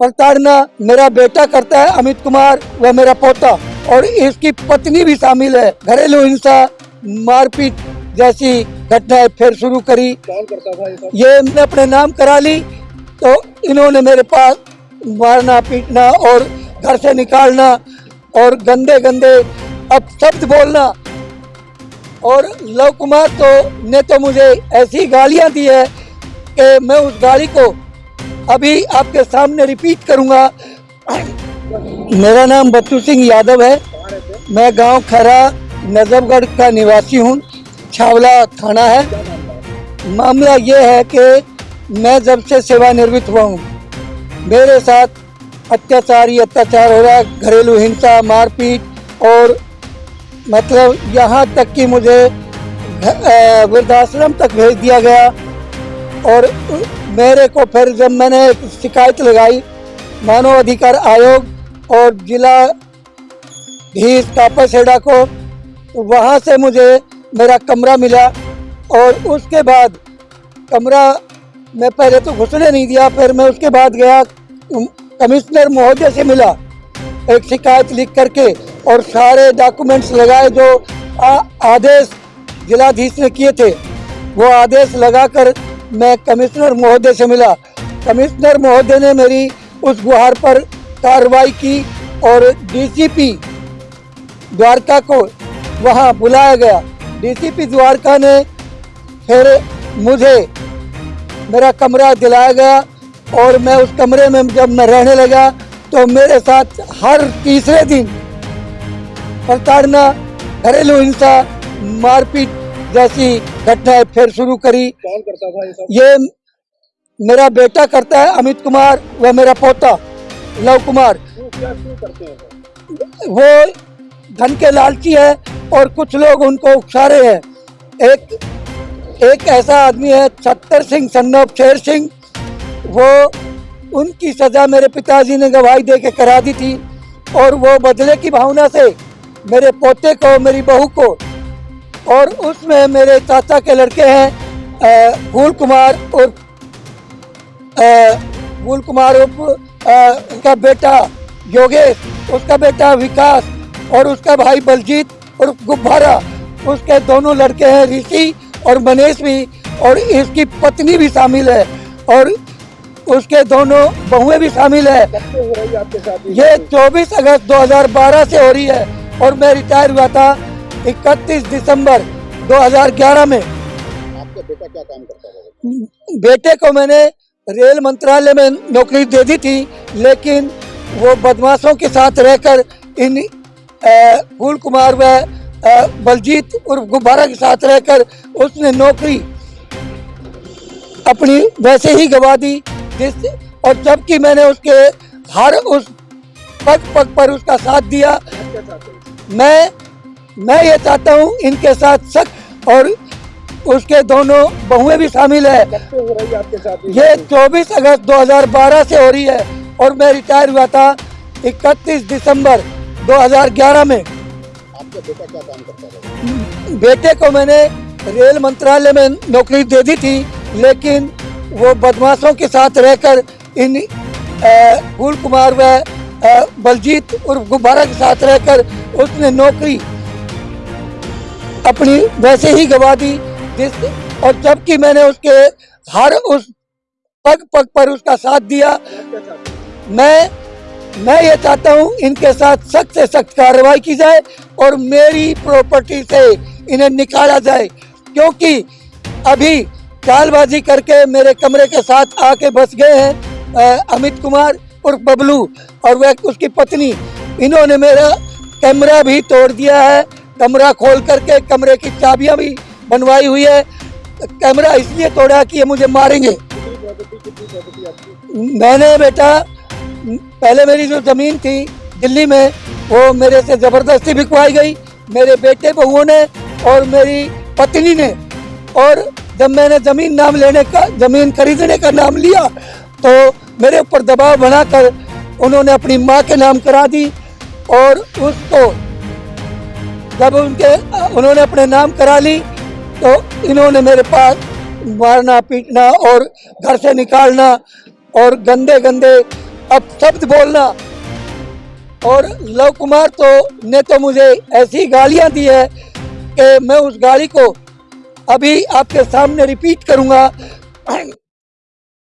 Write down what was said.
प्रताड़ना मेरा बेटा करता है अमित कुमार व मेरा पोता। और इसकी पत्नी भी शामिल है। घरेलू हिंसा, मारपीट जैसी घटनाएँ फिर शुरू करी। ये मैं अपने नाम करा ली तो इन्होंने मेरे पास मारना, पीटना और घर से निकालना और गंदे गंदे अब शब्द बोलना। और लव कुमार तो ने तो मुझे ऐसी गालियाँ दी है कि मैं उस गाली को अभी आपके सामने रिपीट करूँगा। मेरा नाम बच्चू सिंह यादव है। मैं गाँव खरा, नजफगढ़ का निवासी हूँ। छावला थाना है। मामला ये है कि मैं जब से सेवानिवृत्त हुआ हूँ, मेरे साथ अत्याचार ही अत्याचार हो रहा है, घरेलू हिंसा, मारपीट और मतलब यहाँ तक कि मुझे वृद्धाश्रम तक भेज दिया गया। और मेरे को फिर जब मैंने शिकायत लगाई मानव अधिकार आयोग और जिला धीस कापासेडा को वहाँ से मुझे मेरा कमरा मिला और उसके बाद कमरा मैं पहले तो घुसने नहीं दिया फिर मैं उसके बाद गया कमिश्नर महोदय से मिला एक शिकायत लिख करके और सारे डॉक्यूमेंट्स लगाए जो आ, आदेश जिलाधीश ने किए थे। वो आदेश लगाकर मैं कमिश्नर महोदय से मिला। कमिश्नर महोदय ने मेरी उस गुहार पर कार्रवाई की और डीसीपी द्वारका को वहाँ बुलाया गया। डीसीपी द्वारका ने फिर मुझे मेरा कमरा दिलाया गया और मैं उस कमरे में जब मैं रहने लगा तो मेरे साथ हर तीसरे दिन प्रताड़ना, घरेलू हिंसा, मारपीट जैसी घटनाएँ फिर शुरू करी। कौन करता था ये सब ये मेरा बेटा करता है, अमित कुमार व मेरा पोता, लव कुमार? वो धन के लालची है और कुछ लोग उनको उकसा रहे हैं। एक एक ऐसा आदमी है, छत्तर सिंह सन्नोप शेर सिंह। वो उनकी सजा मेरे पिताजी ने गवाही दे के करा दी थी और वो बदले की भावना से मेरे पोते को, मेरी बहू को और उसमें मेरे चाचा के लड़के हैं फूल कुमार और फूल कुमार अ, उनका बेटा योगेश उसका बेटा विकास और उसका भाई बलजीत और गुब्बारा। उसके दोनों लड़के हैं ऋषि और मनीष भी और इसकी पत्नी भी शामिल है और उसके दोनों बहुएँ भी शामिल है। ये 24 अगस्त 2012 से हो रही है और मैं रिटायर हुआ था 31 दिसंबर 2011 में। आपका बेटा क्या काम करता था बेटे को मैंने रेल मंत्रालय में नौकरी दे दी थी लेकिन वो बदमाशों के साथ रहकर इन फूल कुमार व बलजीत और गुब्बारा के साथ रहकर उसने नौकरी अपनी वैसे ही गवा दी जिस और जबकि मैंने उसके हर उस पग पग पर उसका साथ दिया। हैं? मैं मैं ये चाहता हूँ इनके साथ सख्त और उसके दोनों बहुएँ भी शामिल है। ये 24 अगस्त 2012 से हो रही है और मैं रिटायर हुआ था 31 दिसंबर 2011 में। आपका बेटा क्या काम करता था बेटे को मैंने रेल मंत्रालय में नौकरी दे दी थी लेकिन वो बदमाशों के साथ रहकर इन फूल कुमार व बलजीत और गुब्बारा के साथ रहकर उसने नौकरी अपनी वैसे ही गवा दी जिस और जबकि मैंने उसके हर उस पग पग पर उसका साथ दिया। मैं मैं ये चाहता हूँ इनके साथ सख्त से सख्त कार्रवाई की जाए और मेरी प्रॉपर्टी से इन्हें निकाला जाए, क्योंकि अभी चालबाजी करके मेरे कमरे के साथ आके बस गए हैं अमित कुमार और बबलू और वह उसकी पत्नी। इन्होंने मेरा कैमरा भी तोड़ दिया है। कमरा खोल करके कमरे की चाबियाँ भी बनवाई हुई है। कमरा इसलिए तोड़ा कि ये मुझे मारेंगे। मैंने बेटा, पहले मेरी जो ज़मीन थी दिल्ली में, वो मेरे से ज़बरदस्ती बिकवाई गई। मेरे बेटे बहुओं ने और मेरी पत्नी ने। और जब मैंने ज़मीन नाम लेने का, ज़मीन खरीदने का नाम लिया तो मेरे ऊपर दबाव बनाकर उन्होंने अपनी माँ के नाम करा दी। और उसको जब उनके, उन्होंने अपने नाम करा ली तो इन्होंने मेरे पास मारना, पीटना और घर से निकालना और गंदे गंदे अब शब्द बोलना। और लव कुमार तो ने तो मुझे ऐसी गालियाँ दी है कि मैं उस गाली को अभी आपके सामने रिपीट करूँगा।